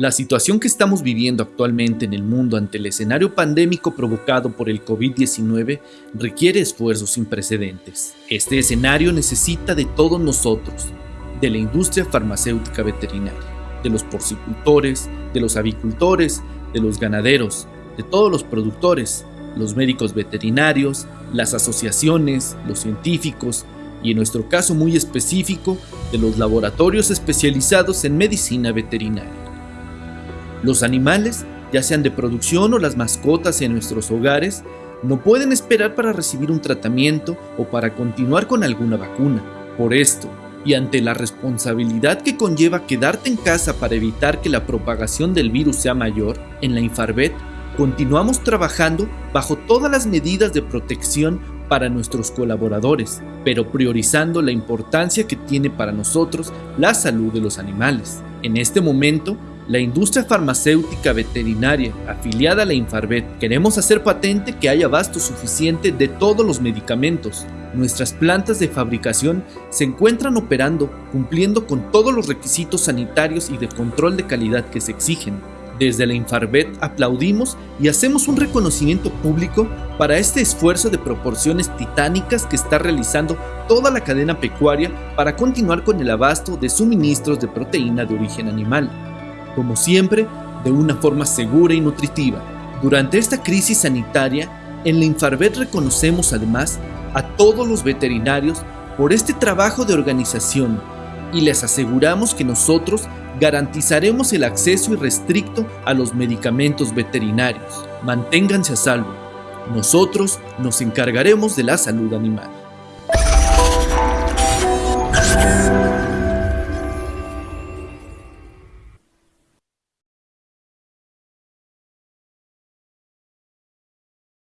La situación que estamos viviendo actualmente en el mundo ante el escenario pandémico provocado por el COVID-19 requiere esfuerzos sin precedentes. Este escenario necesita de todos nosotros, de la industria farmacéutica veterinaria, de los porcicultores, de los avicultores, de los ganaderos, de todos los productores, los médicos veterinarios, las asociaciones, los científicos y en nuestro caso muy específico, de los laboratorios especializados en medicina veterinaria. Los animales, ya sean de producción o las mascotas en nuestros hogares, no pueden esperar para recibir un tratamiento o para continuar con alguna vacuna. Por esto, y ante la responsabilidad que conlleva quedarte en casa para evitar que la propagación del virus sea mayor, en la Infarvet continuamos trabajando bajo todas las medidas de protección para nuestros colaboradores, pero priorizando la importancia que tiene para nosotros la salud de los animales. En este momento, la industria farmacéutica veterinaria afiliada a la Infarvet queremos hacer patente que haya abasto suficiente de todos los medicamentos. Nuestras plantas de fabricación se encuentran operando cumpliendo con todos los requisitos sanitarios y de control de calidad que se exigen. Desde la Infarvet aplaudimos y hacemos un reconocimiento público para este esfuerzo de proporciones titánicas que está realizando toda la cadena pecuaria para continuar con el abasto de suministros de proteína de origen animal como siempre, de una forma segura y nutritiva. Durante esta crisis sanitaria, en la Infarvet reconocemos además a todos los veterinarios por este trabajo de organización y les aseguramos que nosotros garantizaremos el acceso irrestricto a los medicamentos veterinarios. Manténganse a salvo. Nosotros nos encargaremos de la salud animal.